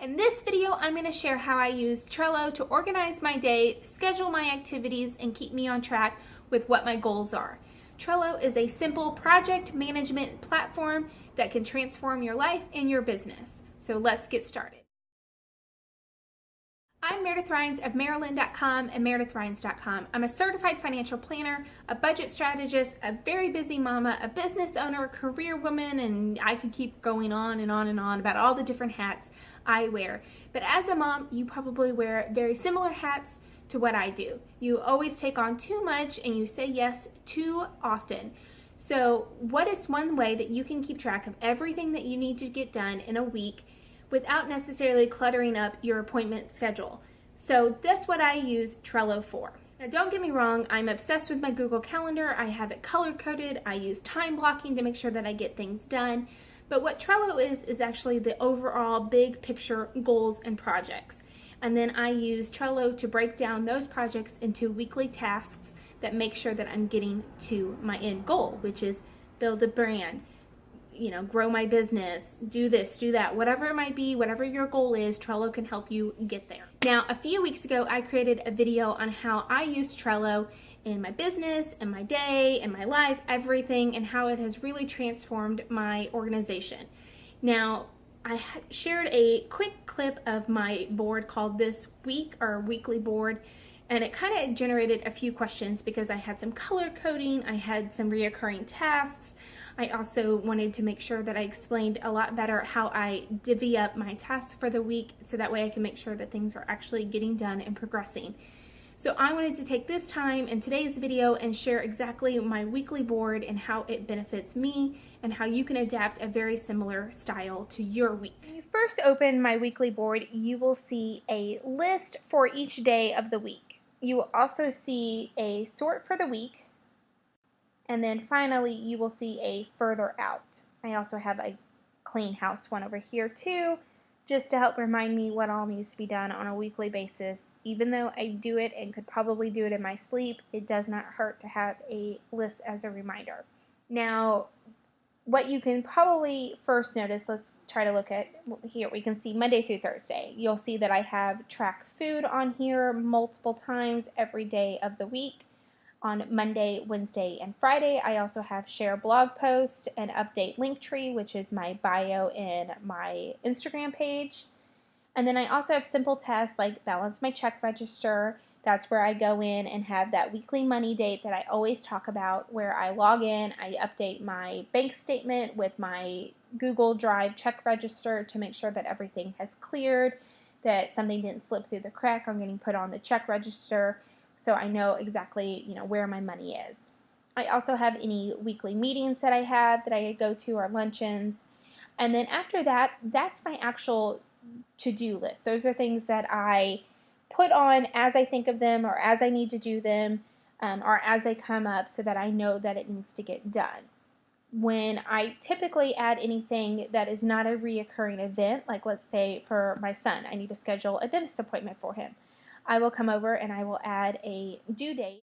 In this video, I'm going to share how I use Trello to organize my day, schedule my activities, and keep me on track with what my goals are. Trello is a simple project management platform that can transform your life and your business. So let's get started. I'm Meredith Rhines of Maryland.com and MeredithRhines.com. I'm a certified financial planner, a budget strategist, a very busy mama, a business owner, a career woman, and I could keep going on and on and on about all the different hats I wear. But as a mom, you probably wear very similar hats to what I do. You always take on too much and you say yes too often. So, what is one way that you can keep track of everything that you need to get done in a week? without necessarily cluttering up your appointment schedule. So that's what I use Trello for. Now don't get me wrong, I'm obsessed with my Google Calendar. I have it color coded. I use time blocking to make sure that I get things done. But what Trello is, is actually the overall big picture goals and projects. And then I use Trello to break down those projects into weekly tasks that make sure that I'm getting to my end goal, which is build a brand, you know, grow my business, do this, do that, whatever it might be, whatever your goal is, Trello can help you get there. Now, a few weeks ago, I created a video on how I use Trello in my business, in my day, in my life, everything, and how it has really transformed my organization. Now, I shared a quick clip of my board called This Week or Weekly Board, and it kind of generated a few questions because I had some color coding, I had some reoccurring tasks, I also wanted to make sure that I explained a lot better how I divvy up my tasks for the week so that way I can make sure that things are actually getting done and progressing. So I wanted to take this time in today's video and share exactly my weekly board and how it benefits me and how you can adapt a very similar style to your week. When you first open my weekly board, you will see a list for each day of the week. You will also see a sort for the week, and then finally, you will see a further out. I also have a clean house one over here too, just to help remind me what all needs to be done on a weekly basis. Even though I do it and could probably do it in my sleep, it does not hurt to have a list as a reminder. Now, what you can probably first notice, let's try to look at here. We can see Monday through Thursday. You'll see that I have track food on here multiple times every day of the week on Monday, Wednesday, and Friday. I also have share blog post and update Linktree, which is my bio in my Instagram page. And then I also have simple tasks like balance my check register. That's where I go in and have that weekly money date that I always talk about, where I log in, I update my bank statement with my Google Drive check register to make sure that everything has cleared, that something didn't slip through the crack on getting put on the check register so I know exactly, you know, where my money is. I also have any weekly meetings that I have that I go to or luncheons. And then after that, that's my actual to-do list. Those are things that I put on as I think of them or as I need to do them um, or as they come up so that I know that it needs to get done. When I typically add anything that is not a reoccurring event, like let's say for my son, I need to schedule a dentist appointment for him. I will come over and I will add a due date.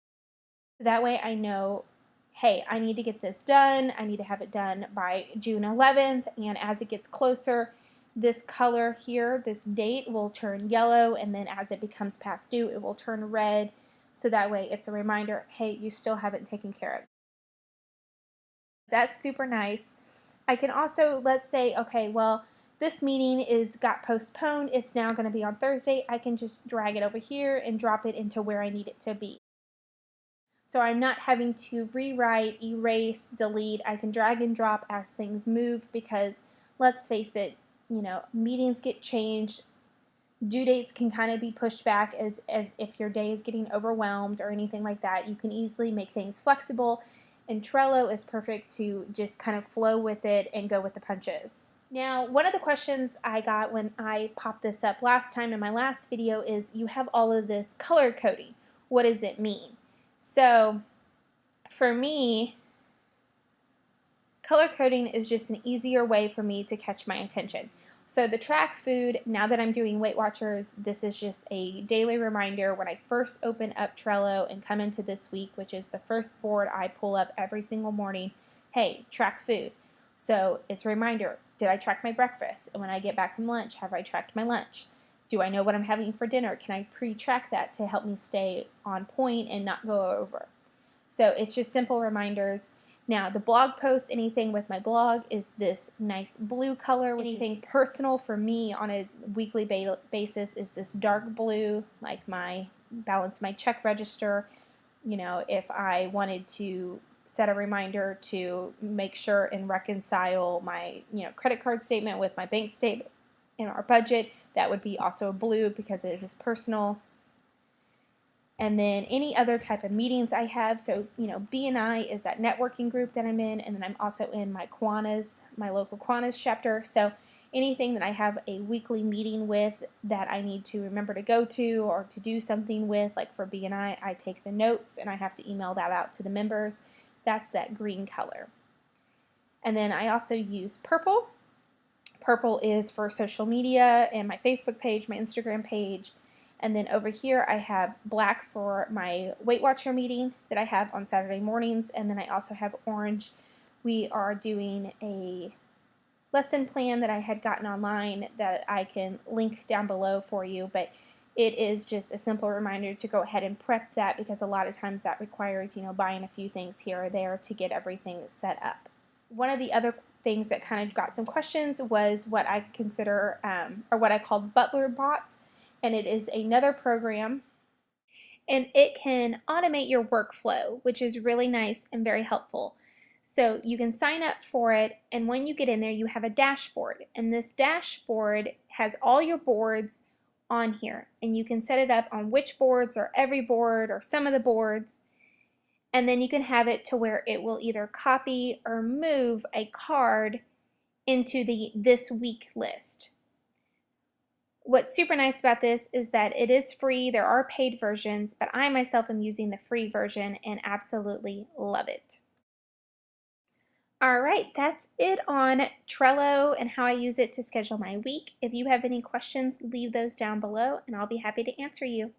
So that way I know, hey, I need to get this done. I need to have it done by June 11th. And as it gets closer, this color here, this date will turn yellow. And then as it becomes past due, it will turn red. So that way it's a reminder, hey, you still haven't taken care of. That's super nice. I can also, let's say, okay, well, this meeting is got postponed. It's now going to be on Thursday. I can just drag it over here and drop it into where I need it to be. So I'm not having to rewrite, erase, delete. I can drag and drop as things move because let's face it, you know, meetings get changed. Due dates can kind of be pushed back as, as if your day is getting overwhelmed or anything like that. You can easily make things flexible and Trello is perfect to just kind of flow with it and go with the punches. Now, one of the questions I got when I popped this up last time in my last video is you have all of this color coding. What does it mean? So, for me, color coding is just an easier way for me to catch my attention. So the track food, now that I'm doing Weight Watchers, this is just a daily reminder when I first open up Trello and come into this week, which is the first board I pull up every single morning, hey, track food. So it's a reminder, did I track my breakfast? And when I get back from lunch, have I tracked my lunch? Do I know what I'm having for dinner? Can I pre-track that to help me stay on point and not go over? So it's just simple reminders. Now the blog post, anything with my blog is this nice blue color. Anything personal for me on a weekly ba basis is this dark blue, like my balance my check register. You know, if I wanted to set a reminder to make sure and reconcile my you know credit card statement with my bank statement in our budget. That would be also blue because it is personal. And then any other type of meetings I have. So, you know, BNI is that networking group that I'm in. And then I'm also in my Kiwanis, my local Kiwanis chapter. So anything that I have a weekly meeting with that I need to remember to go to or to do something with, like for BNI, I take the notes and I have to email that out to the members. That's that green color. And then I also use purple Purple is for social media and my Facebook page, my Instagram page. And then over here I have black for my Weight Watcher meeting that I have on Saturday mornings. And then I also have orange. We are doing a lesson plan that I had gotten online that I can link down below for you. But it is just a simple reminder to go ahead and prep that because a lot of times that requires, you know, buying a few things here or there to get everything set up. One of the other things that kind of got some questions was what I consider, um, or what I called Butler Bot, and it is another program and it can automate your workflow, which is really nice and very helpful. So you can sign up for it, and when you get in there, you have a dashboard, and this dashboard has all your boards on here, and you can set it up on which boards or every board or some of the boards, and then you can have it to where it will either copy or move a card into the this week list. What's super nice about this is that it is free. There are paid versions, but I myself am using the free version and absolutely love it. All right, that's it on Trello and how I use it to schedule my week. If you have any questions, leave those down below and I'll be happy to answer you.